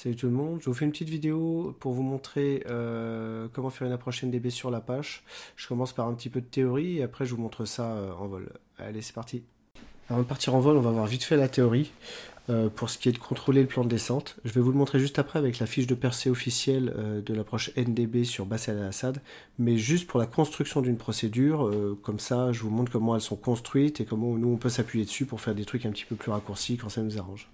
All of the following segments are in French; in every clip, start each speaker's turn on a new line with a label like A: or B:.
A: Salut tout le monde, je vous fais une petite vidéo pour vous montrer euh, comment faire une approche NDB sur l'Apache. Je commence par un petit peu de théorie et après je vous montre ça euh, en vol. Allez, c'est parti. Avant de partir en vol, on va voir vite fait la théorie euh, pour ce qui est de contrôler le plan de descente. Je vais vous le montrer juste après avec la fiche de percée officielle de l'approche NDB sur Bassel al-Assad, mais juste pour la construction d'une procédure, comme ça je vous montre comment elles sont construites et comment nous on peut s'appuyer dessus pour faire des trucs un petit peu plus raccourcis quand ça nous arrange.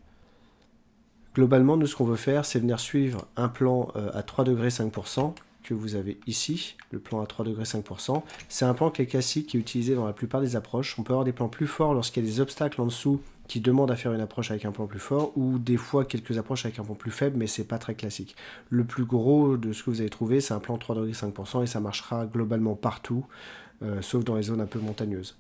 A: Globalement, nous, ce qu'on veut faire, c'est venir suivre un plan euh, à 3 degrés 5% que vous avez ici, le plan à 3 degrés 5%. C'est un plan qui est classique, qui est utilisé dans la plupart des approches. On peut avoir des plans plus forts lorsqu'il y a des obstacles en dessous qui demandent à faire une approche avec un plan plus fort, ou des fois quelques approches avec un plan plus faible, mais c'est pas très classique. Le plus gros de ce que vous avez trouvé, c'est un plan 3 degrés 5%, et ça marchera globalement partout, euh, sauf dans les zones un peu montagneuses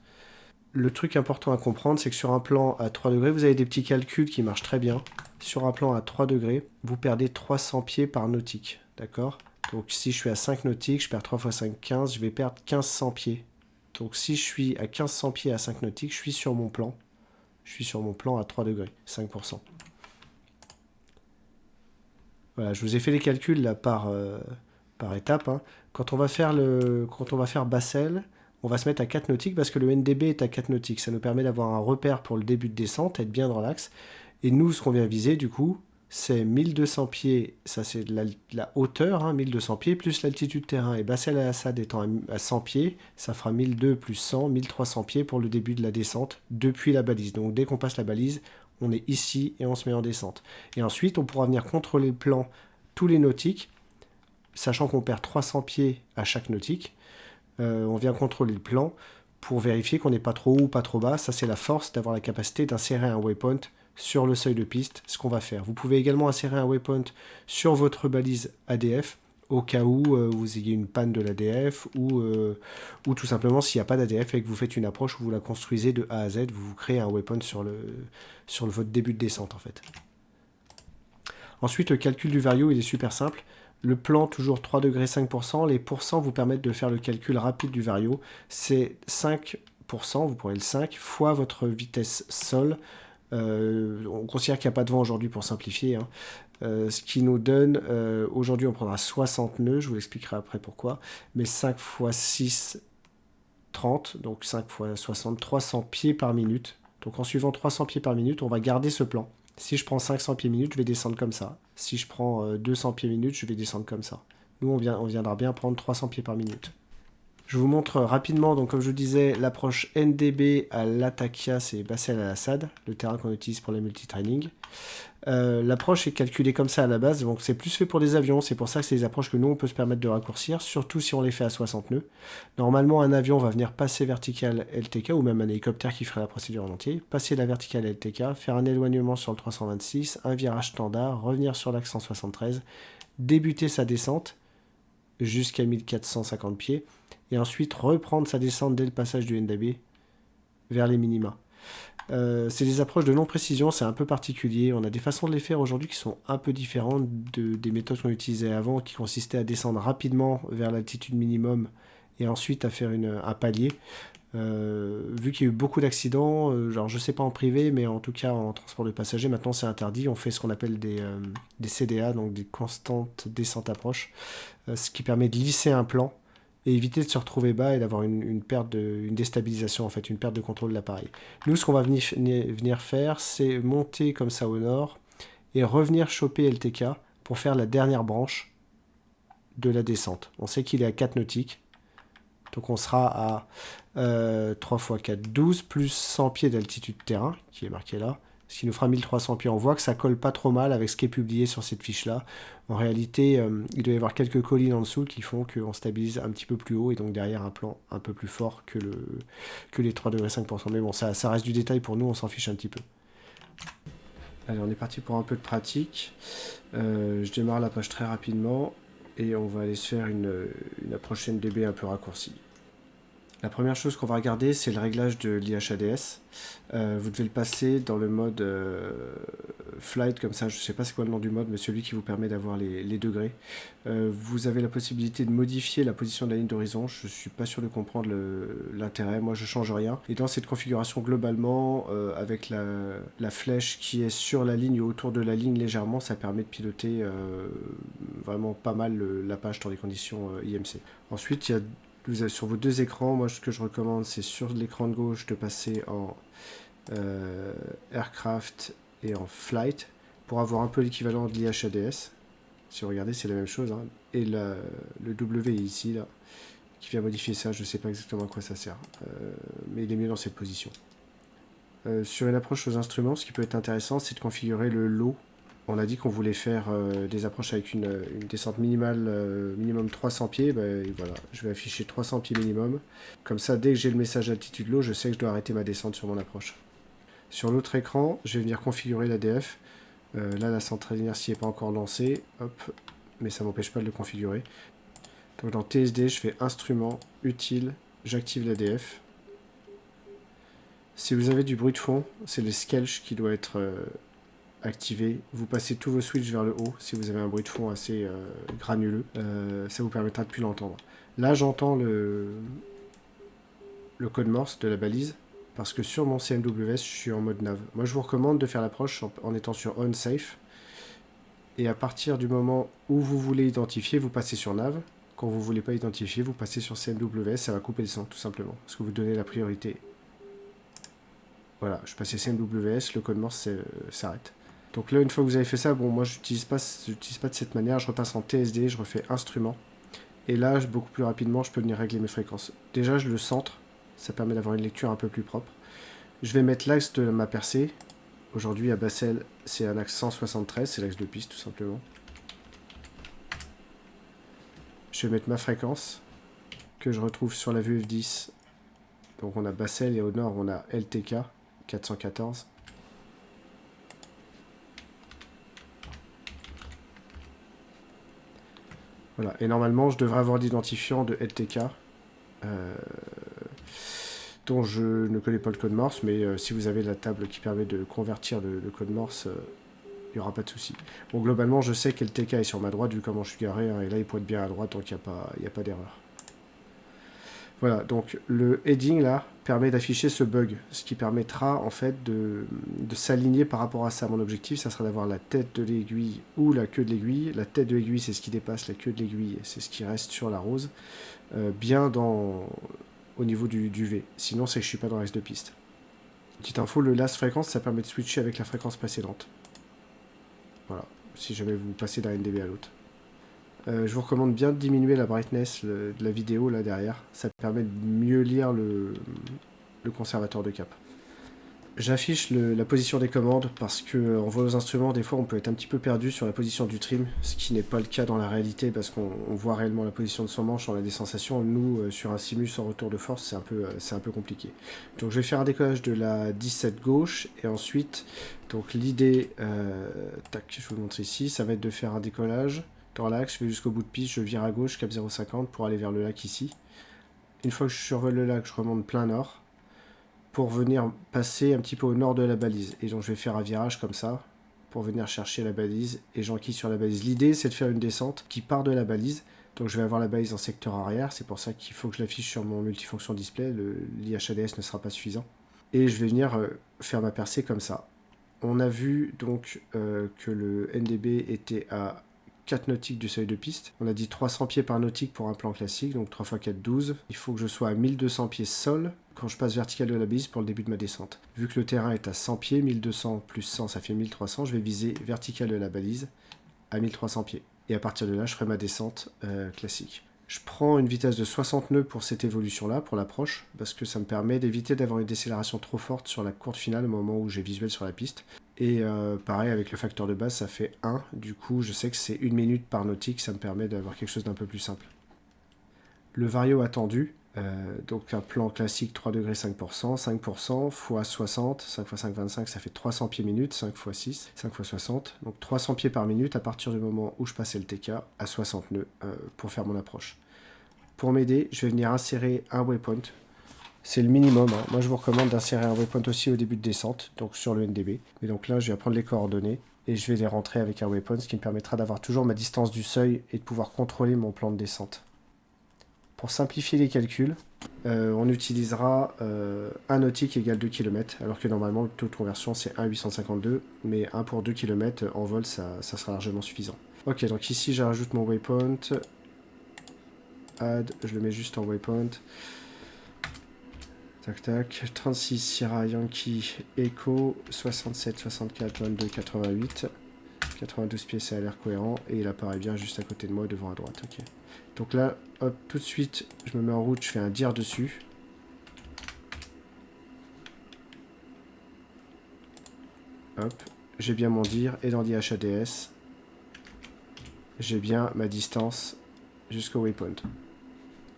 A: le truc important à comprendre, c'est que sur un plan à 3 degrés, vous avez des petits calculs qui marchent très bien. Sur un plan à 3 degrés, vous perdez 300 pieds par nautique. D'accord? Donc si je suis à 5 nautiques, je perds 3 fois 5, 15, je vais perdre 1500 pieds. Donc si je suis à 1500 pieds à 5 nautiques, je suis sur mon plan. Je suis sur mon plan à 3 degrés, 5%. Voilà, je vous ai fait les calculs là par, euh, étape. Hein. Quand on va faire quand on va faire Bassel, on va se mettre à 4 nautiques parce que le NDB est à 4 nautiques. Ça nous permet d'avoir un repère pour le début de descente, être bien dans l'axe. Et nous, ce qu'on vient viser, du coup, c'est 1200 pieds, ça c'est la, hauteur, 1200 hein, pieds, plus l'altitude terrain. Et Bassel al-Assad étant à, 100 pieds, ça fera 1200 plus 100, 1300 pieds pour le début de la descente depuis la balise. Donc dès qu'on passe la balise, on est ici et on se met en descente. Et ensuite, on pourra venir contrôler le plan tous les nautiques, sachant qu'on perd 300 pieds à chaque nautique. Euh, on vient contrôler le plan pour vérifier qu'on n'est pas trop haut ou pas trop bas. Ça, c'est la force d'avoir la capacité d'insérer un waypoint sur le seuil de piste, ce qu'on va faire. Vous pouvez également insérer un waypoint sur votre balise ADF au cas où euh, vous ayez une panne de l'ADF ou, euh, ou tout simplement s'il n'y a pas d'ADF et que vous faites une approche où vous la construisez de A à Z, vous, créez un waypoint sur, le, sur votre début de descente en fait. Ensuite, le calcul du vario, il est super simple. Le plan, toujours 3 degrés 5%. Les pourcents vous permettent de faire le calcul rapide du vario. C'est 5%, vous pourrez le 5, fois votre vitesse sol. Euh, on considère qu'il n'y a pas de vent aujourd'hui pour simplifier. Hein. Euh, ce qui nous donne, euh, aujourd'hui on prendra 60 nœuds, je vous l'expliquerai après pourquoi, mais 5 fois 6, 30, donc 5 fois 60, 300 pieds par minute. Donc en suivant 300 pieds par minute, on va garder ce plan. Si je prends 500 pieds minute, je vais descendre comme ça. Si je prends 200 euh, pieds minute, je vais descendre comme ça. Nous, on, viendra bien prendre 300 pieds par minute. Je vous montre rapidement, donc comme je vous disais, l'approche NDB à l'Atakia, c'est Bassel al-Assad, le terrain qu'on utilise pour les multitraining. Euh, l'approche est calculée comme ça à la base, donc c'est plus fait pour les avions, c'est pour ça que c'est des approches que nous on peut se permettre de raccourcir, surtout si on les fait à 60 nœuds. Normalement un avion va venir passer vertical LTK, ou même un hélicoptère qui ferait la procédure en entier, passer la verticale LTK, faire un éloignement sur le 326, un virage standard, revenir sur l'axe 173, débuter sa descente jusqu'à 1450 pieds, et ensuite reprendre sa descente dès le passage du NDB vers les minima. Euh, c'est des approches de non-précision, c'est un peu particulier. On a des façons de les faire aujourd'hui qui sont un peu différentes des méthodes qu'on utilisait avant, qui consistaient à descendre rapidement vers l'altitude minimum et ensuite à faire un palier. Euh, vu qu'il y a eu beaucoup d'accidents, euh, genre je sais pas en privé, mais en tout cas en transport de passagers, maintenant c'est interdit. On fait ce qu'on appelle des, des, CDA, donc des constantes descentes approches, ce qui permet de lisser un plan et éviter de se retrouver bas et d'avoir une, perte de, une déstabilisation en fait, une perte de contrôle de l'appareil. Nous, ce qu'on va venir, faire, c'est monter comme ça au nord et revenir choper LTK pour faire la dernière branche de la descente. On sait qu'il est à 4 nautiques, donc on sera à 3 x 4, 12, plus 100 pieds d'altitude terrain, qui est marqué là, ce qui nous fera 1300 pieds. On voit que ça colle pas trop mal avec ce qui est publié sur cette fiche-là. En réalité, euh, il doit y avoir quelques collines en dessous qui font qu'on stabilise un petit peu plus haut et donc derrière un plan un peu plus fort que, le, que les 3,5%. Mais bon, ça, reste du détail pour nous, on s'en fiche un petit peu. Allez, on est parti pour un peu de pratique. Euh, je démarre la page très rapidement et on va aller se faire une, une approche un peu raccourcie. La première chose qu'on va regarder, c'est le réglage de l'IHADS. Euh, vous devez le passer dans le mode euh, flight, comme ça, je ne sais pas c'est quoi le nom du mode, mais celui qui vous permet d'avoir les, degrés. Euh, vous avez la possibilité de modifier la position de la ligne d'horizon. Je ne suis pas sûr de comprendre l'intérêt, moi je change rien. Et dans cette configuration, globalement, avec la, flèche qui est sur la ligne ou autour de la ligne légèrement, ça permet de piloter vraiment pas mal la page dans les conditions IMC. Ensuite, il y a vous avez sur vos deux écrans, moi ce que je recommande c'est sur l'écran de gauche de passer en euh, aircraft et en flight pour avoir un peu l'équivalent de l'IHADS. Si vous regardez c'est la même chose. Hein. Et le W ici là, qui vient modifier ça, je ne sais pas exactement à quoi ça sert. Euh, mais il est mieux dans cette position. Euh, sur une approche aux instruments, ce qui peut être intéressant c'est de configurer le lot on a dit qu'on voulait faire euh, des approches avec une, descente minimale, euh, minimum 300 pieds. Ben, voilà, je vais afficher 300 pieds minimum. Comme ça, dès que j'ai le message d'altitude low, je sais que je dois arrêter ma descente sur mon approche. Sur l'autre écran, je vais venir configurer l'ADF. Euh, là, la centrale d'inertie n'est pas encore lancée. Hop, mais ça ne m'empêche pas de le configurer. Donc dans TSD, je fais Instrument, Utile, j'active l'ADF. Si vous avez du bruit de fond, c'est le Skelch qui doit être activé. Vous passez tous vos switches vers le haut si vous avez un bruit de fond assez euh, granuleux. Euh, ça vous permettra de plus l'entendre. Là, j'entends le, le code morse de la balise parce que sur mon CMWS, je suis en mode nav. Moi, je vous recommande de faire l'approche en, étant sur on safe. Et à partir du moment où vous voulez identifier, vous passez sur nav. Quand vous ne voulez pas identifier, vous passez sur CMWS, ça va couper le son, tout simplement. Parce que vous donnez la priorité. Voilà, je passais CMWS, le code morse s'arrête. Donc là, une fois que vous avez fait ça, bon, moi, je n'utilise pas, pas de cette manière. Je repasse en TSD, je refais instrument. Et là, beaucoup plus rapidement, je peux venir régler mes fréquences. Déjà, je le centre. Ça permet d'avoir une lecture un peu plus propre. Je vais mettre l'axe de ma percée. Aujourd'hui, à Bassel, c'est un axe 173. C'est l'axe de piste, tout simplement. Je vais mettre ma fréquence que je retrouve sur la vue F10. Donc on a Bassel et au nord, on a LTK 414. Voilà, et normalement, je devrais avoir l'identifiant de LTK, euh, dont je ne connais pas le code Morse, mais euh, si vous avez la table qui permet de convertir le, code Morse, euh, il n'y aura pas de souci. Bon, globalement, je sais que LTK est sur ma droite, vu comment je suis garé, hein, et là, il pointe bien à droite, donc il n'y a pas, a pas d'erreur. Voilà, donc le heading là permet d'afficher ce bug, ce qui permettra en fait de, s'aligner par rapport à ça. Mon objectif, ça sera d'avoir la tête de l'aiguille ou la queue de l'aiguille. La tête de l'aiguille, c'est ce qui dépasse, la queue de l'aiguille, c'est ce qui reste sur la rose, euh, bien dans, au niveau du, V. Sinon, c'est que je suis pas dans l'axe de piste. Petite info, le last fréquence, ça permet de switcher avec la fréquence précédente. Voilà, si jamais vous passez d'un NDB à l'autre. Euh, je vous recommande bien de diminuer la brightness de la vidéo là derrière. Ça permet de mieux lire le, conservateur de cap. J'affiche la position des commandes parce que en voit aux instruments, des fois on peut être un petit peu perdu sur la position du trim, ce qui n'est pas le cas dans la réalité parce qu'on voit réellement la position de son manche, on a des sensations. Nous, euh, sur un simus en retour de force, c'est un, peu, euh, un peu compliqué. Donc je vais faire un décollage de la 17 gauche et ensuite, donc l'idée, tac, je vous montre ici, ça va être de faire un décollage l'axe, je vais jusqu'au bout de piste, je vire à gauche, cap 0,50 pour aller vers le lac ici. Une fois que je survole le lac, je remonte plein nord pour venir passer un petit peu au nord de la balise. Et donc je vais faire un virage comme ça pour venir chercher la balise et j'enquille sur la balise. L'idée c'est de faire une descente qui part de la balise. Donc je vais avoir la balise en secteur arrière, c'est pour ça qu'il faut que je l'affiche sur mon multifonction display, l'IHADS ne sera pas suffisant. Et je vais venir euh, faire ma percée comme ça. On a vu donc euh, que le NDB était à 4 nautiques du seuil de piste. On a dit 300 pieds par nautique pour un plan classique, donc 3 x 4, 12. Il faut que je sois à 1200 pieds sol quand je passe vertical de la bise pour le début de ma descente. Vu que le terrain est à 100 pieds, 1200 plus 100 ça fait 1300, je vais viser vertical de la balise à 1300 pieds. Et à partir de là, je ferai ma descente euh, classique. Je prends une vitesse de 60 nœuds pour cette évolution-là, pour l'approche, parce que ça me permet d'éviter d'avoir une décélération trop forte sur la courte finale au moment où j'ai visuel sur la piste. Et euh, pareil, avec le facteur de base, ça fait 1. Du coup, je sais que c'est une minute par nautique, ça me permet d'avoir quelque chose d'un peu plus simple. Le vario attendu, euh, donc un plan classique 3 degrés 5%, 5% x 60, 5 x 5, 25, ça fait 300 pieds minute, 5 x 6, 5 x 60. Donc 300 pieds par minute à partir du moment où je passais le TK à 60 nœuds euh, pour faire mon approche. Pour m'aider, je vais venir insérer un waypoint C'est le minimum. Hein. Moi, je vous recommande d'insérer un waypoint aussi au début de descente, donc sur le NDB. Et donc là, je vais prendre les coordonnées et je vais les rentrer avec un waypoint, ce qui me permettra d'avoir toujours ma distance du seuil et de pouvoir contrôler mon plan de descente. Pour simplifier les calculs, euh, on utilisera euh, 1 nautique égale 2 km, alors que normalement le taux de conversion c'est 1,852, mais 1 pour 2 km en vol ça, ça sera largement suffisant. Ok, donc ici je rajoute mon waypoint, add, je le mets juste en waypoint, Tac tac, 36 Sierra Yankee Echo, 67, 64, 22, 88. 92 pieds, ça a l'air cohérent. Et il apparaît bien juste à côté de moi, devant à droite. Ok. Donc là, hop, tout de suite, je me mets en route, je fais un dire dessus. Hop, j'ai bien mon dire. Et dans l'IHADS, j'ai bien ma distance jusqu'au waypoint.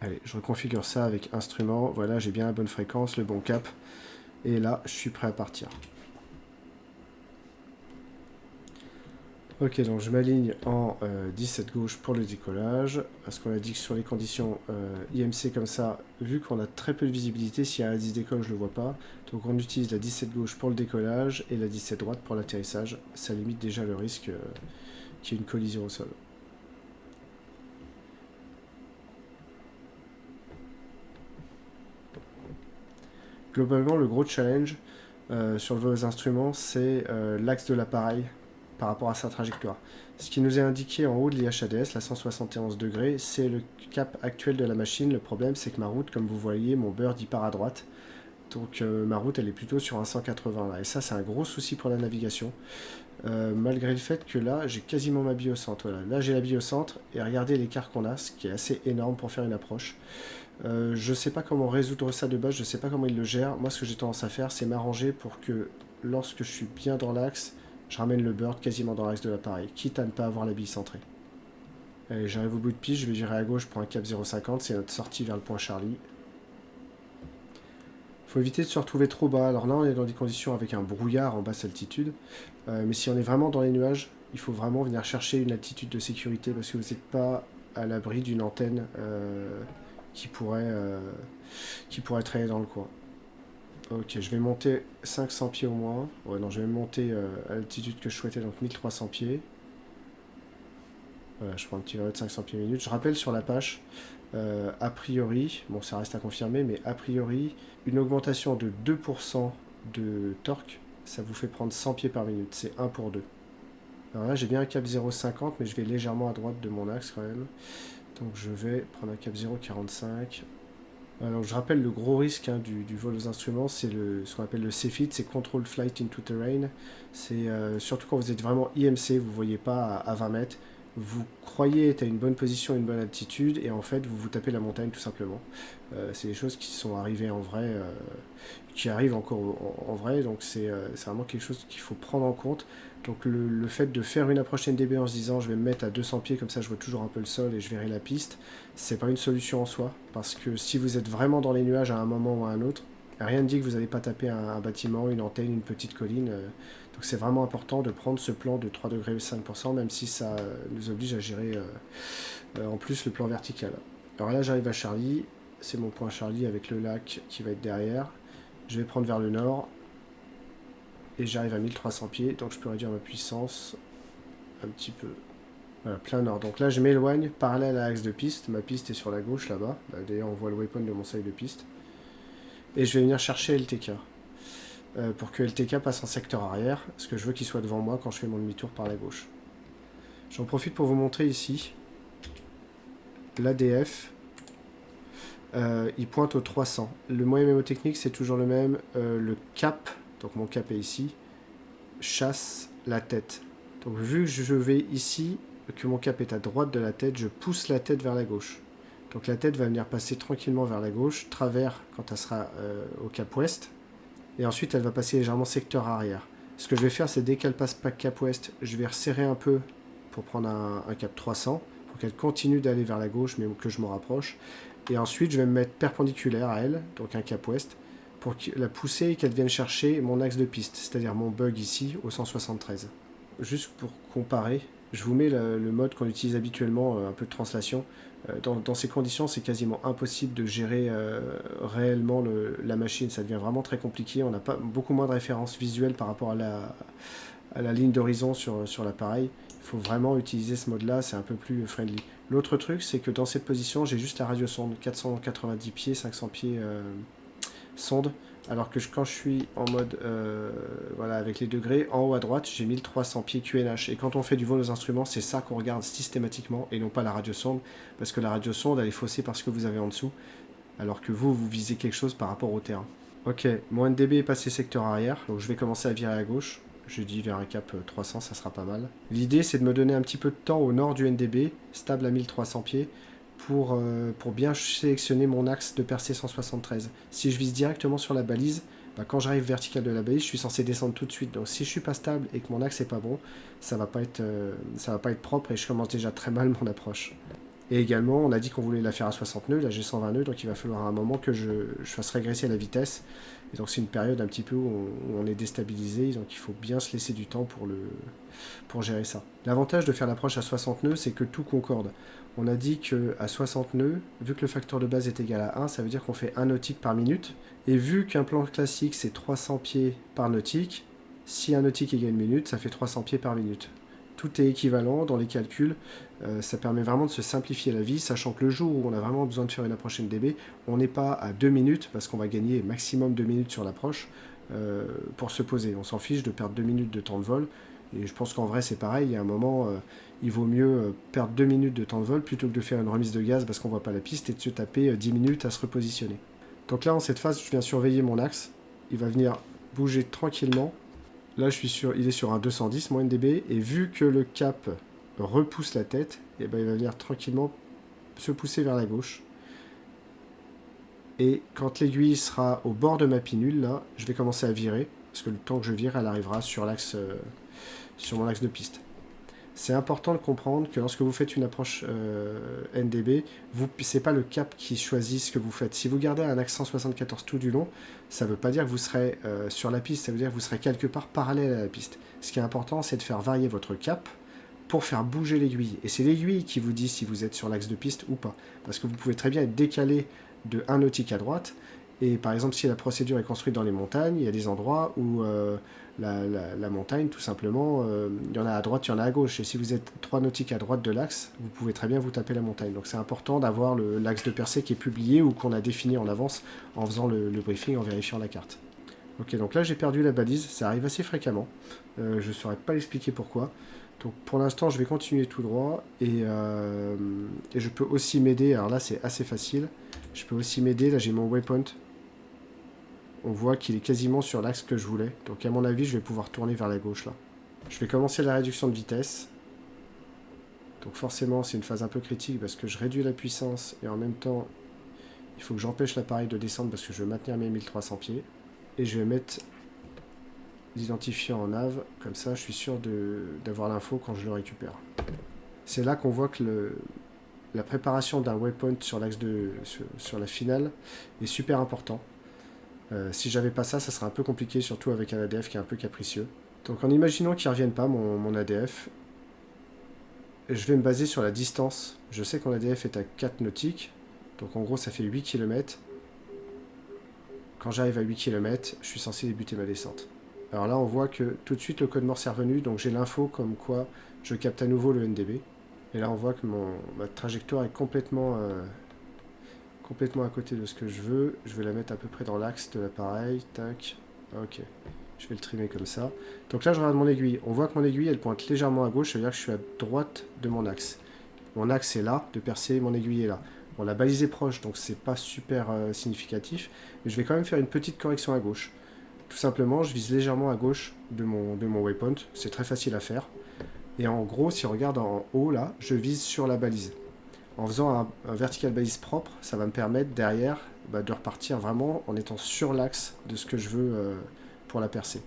A: Allez, je reconfigure ça avec instrument. Voilà, j'ai bien la bonne fréquence, le bon cap. Et là, je suis prêt à partir. Ok, donc je m'aligne en 17 euh, gauche pour le décollage, parce qu'on a dit que sur les conditions euh, IMC comme ça, vu qu'on a très peu de visibilité, s'il y a un 10 décolle, je ne le vois pas. Donc on utilise la 17 gauche pour le décollage et la 17 droite pour l'atterrissage. Ça limite déjà le risque euh, qu'il y ait une collision au sol. Globalement, le gros challenge euh, sur vos instruments, c'est euh, l'axe de l'appareil par rapport à sa trajectoire. Ce qui nous est indiqué en haut de l'IHADS, la 171 degrés, c'est le cap actuel de la machine. Le problème, c'est que ma route, comme vous voyez, mon bird, il part à droite. Donc euh, ma route, elle est plutôt sur un 180 là. Et ça, c'est un gros souci pour la navigation. Malgré le fait que là, j'ai quasiment ma bille au centre. Là, j'ai la bille au centre. Et regardez l'écart qu'on a, ce qui est assez énorme pour faire une approche. Euh, je sais pas comment résoudre ça de base, je ne sais pas comment il le gère. Moi, ce que j'ai tendance à faire, c'est m'arranger pour que lorsque je suis bien dans l'axe, je ramène le bird quasiment dans l'axe de l'appareil, quitte à ne pas avoir la bille centrée. Allez, j'arrive au bout de piste, je vais gérer à gauche pour un cap 0,50, c'est notre sortie vers le point Charlie. Il faut éviter de se retrouver trop bas. Alors là, on est dans des conditions avec un brouillard en basse altitude. Euh, mais si on est vraiment dans les nuages, il faut vraiment venir chercher une altitude de sécurité parce que vous n'êtes pas à l'abri d'une antenne euh, qui pourrait, euh, qui pourrait traîner dans le coin. Ok, je vais monter 500 pieds au moins. Ouais, non, je vais monter à l'altitude que je souhaitais, donc 1300 pieds. Voilà, je prends un petit de 500 pieds minutes. Je rappelle sur la page, euh, a priori, bon ça reste à confirmer, mais a priori, une augmentation de 2% de torque, ça vous fait prendre 100 pieds par minute. C'est 1 pour 2. Alors là, j'ai bien un cap 0,50, mais je vais légèrement à droite de mon axe quand même. Donc je vais prendre un cap 0,45. Alors je rappelle le gros risque hein, du, vol aux instruments, c'est ce qu'on appelle le CFIT, c'est Control Flight into Terrain. C'est euh, surtout quand vous êtes vraiment IMC, vous ne voyez pas à, 20 mètres, vous croyez être à une bonne position, une bonne altitude, et en fait vous vous tapez la montagne tout simplement. Euh, c'est des choses qui sont arrivées en vrai, euh, qui arrivent encore en, vrai, donc c'est vraiment quelque chose qu'il faut prendre en compte. Donc le, fait de faire une approche NDB en se disant je vais me mettre à 200 pieds, comme ça je vois toujours un peu le sol et je verrai la piste, c'est pas une solution en soi. Parce que si vous êtes vraiment dans les nuages à un moment ou à un autre, rien ne dit que vous n'allez pas taper un, bâtiment, une antenne, une petite colline. Euh. donc c'est vraiment important de prendre ce plan de 3 degrés 5%, même si ça nous oblige à gérer euh, euh, en plus le plan vertical. Alors là j'arrive à Charlie, c'est mon point Charlie avec le lac qui va être derrière. Je vais prendre vers le nord, et j'arrive à 1300 pieds, donc je peux réduire ma puissance un petit peu. Voilà, plein nord. Donc là, je m'éloigne parallèle à l'axe de piste. Ma piste est sur la gauche là-bas. Bah, d'ailleurs, on voit le waypoint de mon seuil de piste. Et je vais venir chercher LTK. Euh, pour que LTK passe en secteur arrière, parce que je veux qu'il soit devant moi quand je fais mon demi-tour par la gauche. J'en profite pour vous montrer ici l'ADF. Euh, il pointe au 300. Le moyen mémotechnique, c'est toujours le même. Euh, le cap donc mon cap est ici, chasse la tête. Donc vu que je vais ici, que mon cap est à droite de la tête, je pousse la tête vers la gauche. Donc la tête va venir passer tranquillement vers la gauche, travers quand elle sera euh, au cap ouest, et ensuite elle va passer légèrement secteur arrière. Ce que je vais faire, c'est dès qu'elle passe pas cap ouest, je vais resserrer un peu pour prendre un, un cap 300, pour qu'elle continue d'aller vers la gauche, mais que je me rapproche. Et ensuite, je vais me mettre perpendiculaire à elle, donc un cap ouest, pour la pousser et qu'elle vienne chercher mon axe de piste, c'est-à-dire mon bug ici au 173. Juste pour comparer, je vous mets le, mode qu'on utilise habituellement, un peu de translation. Dans, ces conditions, c'est quasiment impossible de gérer réellement la machine. Ça devient vraiment très compliqué. On n'a pas beaucoup moins de références visuelles par rapport à la, ligne d'horizon sur, sur l'appareil. Il faut vraiment utiliser ce mode-là, c'est un peu plus friendly. L'autre truc, c'est que dans cette position, j'ai juste la radio sonde, 490 pieds, 500 pieds euh, sonde, alors que quand je suis en mode, euh, voilà, avec les degrés, en haut à droite, j'ai 1300 pieds QNH. Et quand on fait du vol aux instruments, c'est ça qu'on regarde systématiquement, et non pas la radio sonde, parce que la radio sonde, elle est faussée par ce que vous avez en dessous, alors que vous, vous visez quelque chose par rapport au terrain. Ok, mon NDB est passé secteur arrière, donc je vais commencer à virer à gauche je dis vers un cap 300, euh, ça sera pas mal. L'idée, c'est de me donner un petit peu de temps au nord du NDB, stable à 1300 pieds, pour, euh, pour bien sélectionner mon axe de percée 173. Si je vise directement sur la balise, bah, quand j'arrive vertical de la balise, je suis censé descendre tout de suite. Donc si je suis pas stable et que mon axe est pas bon, ça va pas être, euh, va pas être propre et je commence déjà très mal mon approche. Et également, on a dit qu'on voulait la faire à 60 nœuds, là j'ai 120 nœuds, donc il va falloir un moment que je, je fasse régresser la vitesse. Et donc c'est une période un petit peu où on, est déstabilisé, donc il faut bien se laisser du temps pour, le, pour gérer ça. L'avantage de faire l'approche à 60 nœuds, c'est que tout concorde. On a dit qu'à 60 nœuds, vu que le facteur de base est égal à 1, ça veut dire qu'on fait 1 nautique par minute. Et vu qu'un plan classique c'est 300 pieds par nautique, si un nautique égale une minute, ça fait 300 pieds par minute tout est équivalent dans les calculs. Euh, ça permet vraiment de se simplifier la vie, sachant que le jour où on a vraiment besoin de faire une approche NDB, on n'est pas à 2 minutes, parce qu'on va gagner maximum 2 minutes sur l'approche euh, pour se poser. On s'en fiche de perdre 2 minutes de temps de vol. Et je pense qu'en vrai, c'est pareil. Il y a un moment, euh, il vaut mieux perdre 2 minutes de temps de vol plutôt que de faire une remise de gaz parce qu'on voit pas la piste et de se taper 10 minutes à se repositionner. Donc là, en cette phase, je viens surveiller mon axe. Il va venir bouger tranquillement Là, je suis sur, il est sur un 210, moins NDB, et vu que le cap repousse la tête, et eh ben, il va venir tranquillement se pousser vers la gauche. Et quand l'aiguille sera au bord de ma pinule, là, je vais commencer à virer, parce que le temps que je vire, elle arrivera sur l'axe, euh, sur mon axe de piste c'est important de comprendre que lorsque vous faites une approche euh, NDB, ce n'est pas le cap qui choisit ce que vous faites. Si vous gardez un axe 174 tout du long, ça ne veut pas dire que vous serez euh, sur la piste, ça veut dire que vous serez quelque part parallèle à la piste. Ce qui est important, c'est de faire varier votre cap pour faire bouger l'aiguille. Et c'est l'aiguille qui vous dit si vous êtes sur l'axe de piste ou pas. Parce que vous pouvez très bien être décalé de 1 nautique à droite, et par exemple, si la procédure est construite dans les montagnes, il y a des endroits où euh, la, montagne, tout simplement, euh, il y en a à droite, il y en a à gauche. Et si vous êtes trois nautiques à droite de l'axe, vous pouvez très bien vous taper la montagne. Donc c'est important d'avoir l'axe de percée qui est publié ou qu'on a défini en avance en faisant le, briefing, en vérifiant la carte. Ok, donc là j'ai perdu la balise, ça arrive assez fréquemment. Euh, je ne saurais pas l'expliquer pourquoi. Donc pour l'instant je vais continuer tout droit et, et je peux aussi m'aider, alors là c'est assez facile, je peux aussi m'aider, là j'ai mon waypoint on voit qu'il est quasiment sur l'axe que je voulais. Donc à mon avis, je vais pouvoir tourner vers la gauche là. Je vais commencer la réduction de vitesse. Donc forcément, c'est une phase un peu critique parce que je réduis la puissance et en même temps, il faut que j'empêche l'appareil de descendre parce que je veux maintenir mes 1300 pieds. Et je vais mettre l'identifiant en nav, comme ça je suis sûr d'avoir l'info quand je le récupère. C'est là qu'on voit que la préparation d'un waypoint sur l'axe de sur la finale est super important. Euh, si j'avais pas ça, ça serait un peu compliqué, surtout avec un ADF qui est un peu capricieux. Donc en imaginant qu'il ne revienne pas, mon, ADF, je vais me baser sur la distance. Je sais que mon ADF est à 4 nautiques, donc en gros ça fait 8 km. Quand j'arrive à 8 km, je suis censé débuter ma descente. Alors là on voit que tout de suite le code morse est revenu, donc j'ai l'info comme quoi je capte à nouveau le NDB. Et là on voit que mon, ma trajectoire est complètement... Euh, complètement à côté de ce que je veux. Je vais la mettre à peu près dans l'axe de l'appareil. Tac. Ok. Je vais le trimer comme ça. Donc là, je regarde mon aiguille. On voit que mon aiguille, elle pointe légèrement à gauche. Ça veut dire que je suis à droite de mon axe. Mon axe est là, de percer, mon aiguille est là. Bon, la balise est proche, donc c'est pas super euh, significatif. Mais je vais quand même faire une petite correction à gauche. Tout simplement, je vise légèrement à gauche de mon, de mon waypoint. C'est très facile à faire. Et en gros, si on regarde en haut, là, je vise sur la balise en faisant un, vertical balise propre, ça va me permettre derrière bah, de repartir vraiment en étant sur l'axe de ce que je veux euh, pour la percée.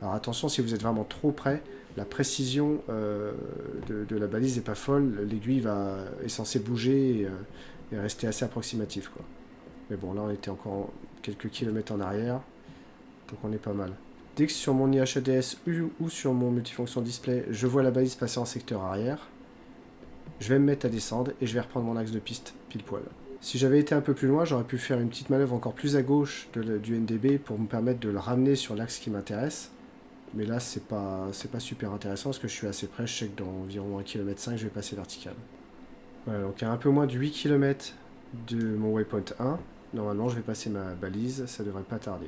A: Alors attention, si vous êtes vraiment trop près, la précision euh, de, la balise n'est pas folle, l'aiguille est censée bouger et, euh, rester assez approximatif. Quoi. Mais bon, là on était encore quelques kilomètres en arrière, donc on est pas mal. Dès que sur mon IHADS ou sur mon multifonction display, je vois la balise passer en secteur arrière, je vais me mettre à descendre et je vais reprendre mon axe de piste pile poil. Si j'avais été un peu plus loin, j'aurais pu faire une petite manœuvre encore plus à gauche du NDB pour me permettre de le ramener sur l'axe qui m'intéresse. Mais là, c'est pas, pas super intéressant parce que je suis assez près. Je sais que dans environ 1 km je vais passer vertical. Voilà, donc à un peu moins de 8 km de mon waypoint 1, normalement, je vais passer ma balise. Ça devrait pas tarder.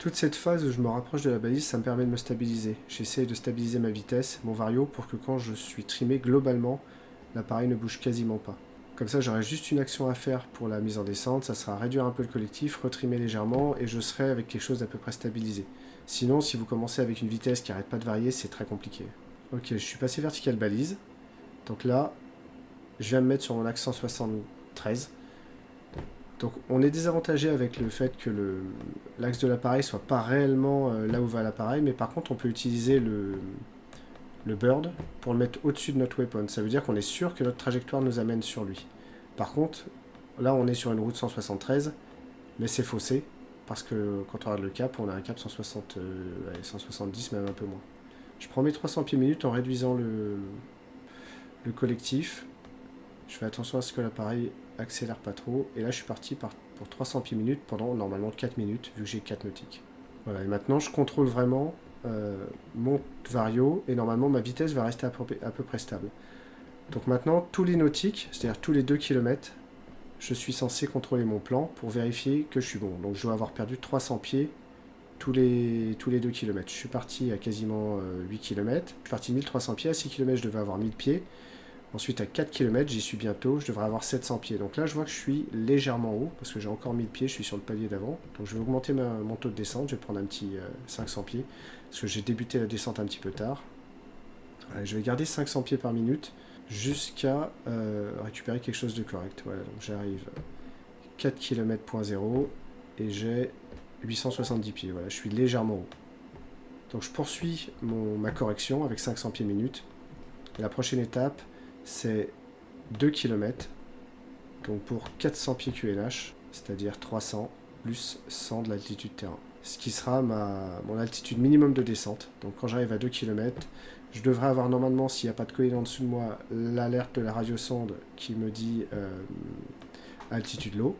A: Toute cette phase où je me rapproche de la balise, ça me permet de me stabiliser. J'essaie de stabiliser ma vitesse, mon vario, pour que quand je suis trimé, globalement, l'appareil ne bouge quasiment pas. Comme ça, j'aurai juste une action à faire pour la mise en descente, ça sera réduire un peu le collectif, retrimer légèrement, et je serai avec quelque chose d'à peu près stabilisé. Sinon, si vous commencez avec une vitesse qui n'arrête pas de varier, c'est très compliqué. Ok, je suis passé vertical balise. Donc là, je viens me mettre sur mon axe 173. Donc on est désavantagé avec le fait que l'axe de l'appareil soit pas réellement euh, là où va l'appareil, mais par contre on peut utiliser le, bird pour le mettre au-dessus de notre weapon. Ça veut dire qu'on est sûr que notre trajectoire nous amène sur lui. Par contre, là on est sur une route 173, mais c'est faussé, parce que quand on regarde le cap, on a un cap 160, 170, euh, même un peu moins. Je prends mes 300 pieds minutes en réduisant le collectif. Je fais attention à ce que l'appareil accélère pas trop. Et là, je suis parti pour 300 pieds minutes pendant normalement 4 minutes, vu que j'ai 4 nautiques. Voilà, et maintenant, je contrôle vraiment euh, mon vario, et normalement, ma vitesse va rester à peu, près stable. Donc maintenant, tous les nautiques, c'est-à-dire tous les 2 km, je suis censé contrôler mon plan pour vérifier que je suis bon. Donc je dois avoir perdu 300 pieds tous les, tous les 2 km. Je suis parti à quasiment 8 km. Je suis parti 1300 pieds. À 6 km, je devais avoir 1000 pieds. Ensuite, à 4 km, j'y suis bientôt, je devrais avoir 700 pieds. Donc là, je vois que je suis légèrement haut, parce que j'ai encore 1000 pieds, je suis sur le palier d'avant. Donc je vais augmenter mon taux de descente, je vais prendre un petit 500 euh, pieds, parce que j'ai débuté la descente un petit peu tard. je vais garder 500 pieds par minute, jusqu'à euh, récupérer quelque chose de correct. Voilà, donc j'arrive 4 km 0 et j'ai 870 pieds. Voilà, je suis légèrement haut. Donc je poursuis ma correction avec 500 pieds minute. la prochaine étape, c'est 2 km, donc pour 400 pieds QNH, c'est-à-dire 300 plus 100 de l'altitude terrain. Ce qui sera ma, mon altitude minimum de descente. Donc quand j'arrive à 2 km, je devrais avoir normalement, s'il n'y a pas de colline en dessous de moi, l'alerte de la radiosonde qui me dit euh, altitude low.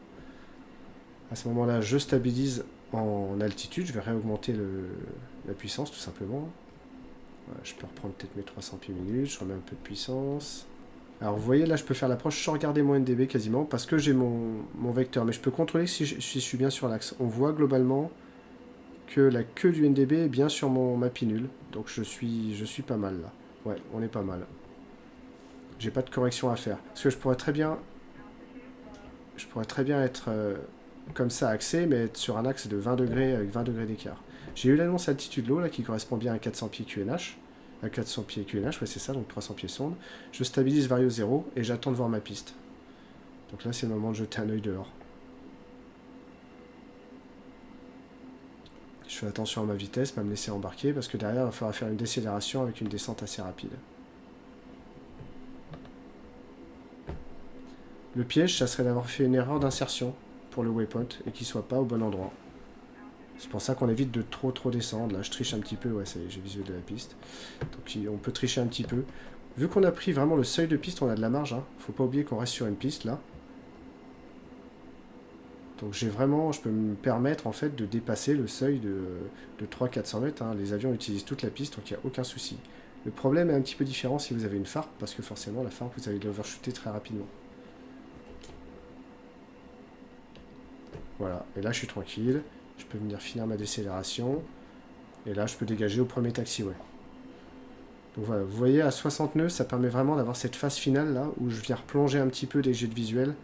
A: À ce moment-là, je stabilise en altitude, je vais réaugmenter la puissance tout simplement. je peux reprendre peut-être mes 300 pieds minutes, je remets un peu de puissance. Alors vous voyez là je peux faire l'approche sans regarder mon NDB quasiment parce que j'ai mon, vecteur. Mais je peux contrôler si je, suis bien sur l'axe. On voit globalement que la queue du NDB est bien sur mon mapinule. Donc je suis, je suis pas mal là. Ouais, on est pas mal. J'ai pas de correction à faire. Parce que je pourrais très bien... Je pourrais très bien être euh, comme ça axé, mais être sur un axe de 20 degrés avec 20 degrés d'écart. J'ai eu l'annonce altitude l'eau là qui correspond bien à 400 pieds QNH à 400 pieds QNH, ouais c'est ça, donc 300 pieds sonde. Je stabilise Vario 0 et j'attends de voir ma piste. Donc là c'est le moment de jeter un œil dehors. Je fais attention à ma vitesse, pas me laisser embarquer, parce que derrière il va falloir faire une décélération avec une descente assez rapide. Le piège, ça serait d'avoir fait une erreur d'insertion pour le waypoint et qu'il soit pas au bon endroit. C'est pour ça qu'on évite de trop trop descendre. Là, je triche un petit peu. Ouais, j'ai visuel de la piste. Donc, on peut tricher un petit peu. Vu qu'on a pris vraiment le seuil de piste, on a de la marge. Hein. Faut pas oublier qu'on reste sur une piste, là. Donc j'ai vraiment, je peux me permettre en fait de dépasser le seuil de, de 300-400 mètres. Hein. Les avions utilisent toute la piste, donc il n'y a aucun souci. Le problème est un petit peu différent si vous avez une farpe, parce que forcément la farpe, vous allez l'overshooter très rapidement. Voilà, et là je suis tranquille. Je peux venir finir ma décélération. Et là, je peux dégager au premier taxiway. Donc voilà, vous voyez, à 60 nœuds, ça permet vraiment d'avoir cette phase finale là, où je viens replonger un petit peu des jets de visuel,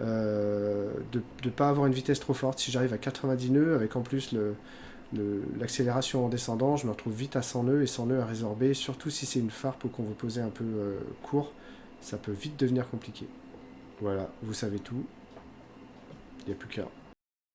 A: euh, de ne pas avoir une vitesse trop forte. Si j'arrive à 90 nœuds, avec en plus l'accélération en descendant, je me retrouve vite à 100 nœuds et 100 nœuds à résorber, surtout si c'est une farpe qu'on veut poser un peu euh, court, ça peut vite devenir compliqué. Voilà, vous savez tout, il n'y a plus qu'à.